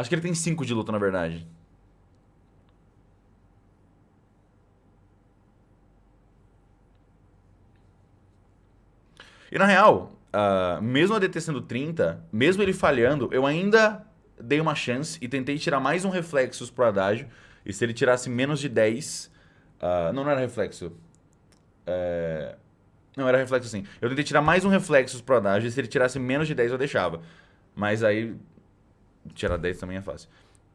Acho que ele tem 5 de luta, na verdade. E na real, uh, mesmo a DT sendo 30, mesmo ele falhando, eu ainda dei uma chance e tentei tirar mais um reflexos pro Adágio. E se ele tirasse menos de 10... Uh, ah, não, não era reflexo. É... Não, era reflexo sim. Eu tentei tirar mais um reflexos pro Adágio e se ele tirasse menos de 10 eu deixava. Mas aí... Tirar 10 também é fácil.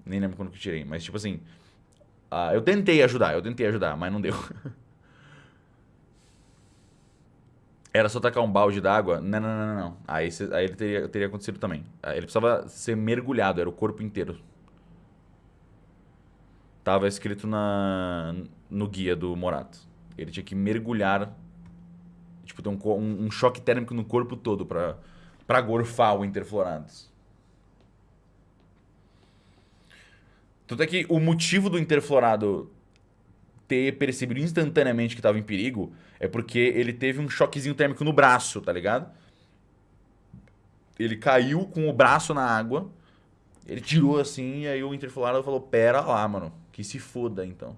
Nem lembro quando que tirei. Mas tipo assim... Uh, eu tentei ajudar, eu tentei ajudar, mas não deu. era só tacar um balde d'água. Não, não, não, não. Aí, aí ele teria, teria acontecido também. Ele precisava ser mergulhado, era o corpo inteiro. Tava escrito na, no guia do Morato. Ele tinha que mergulhar, tipo, ter um, um, um choque térmico no corpo todo pra, pra gorfar o interflorados. Tanto é que o motivo do interflorado ter percebido instantaneamente que estava em perigo é porque ele teve um choquezinho térmico no braço, tá ligado? Ele caiu com o braço na água, ele tirou assim, e aí o interflorado falou, pera lá, mano, que se foda então.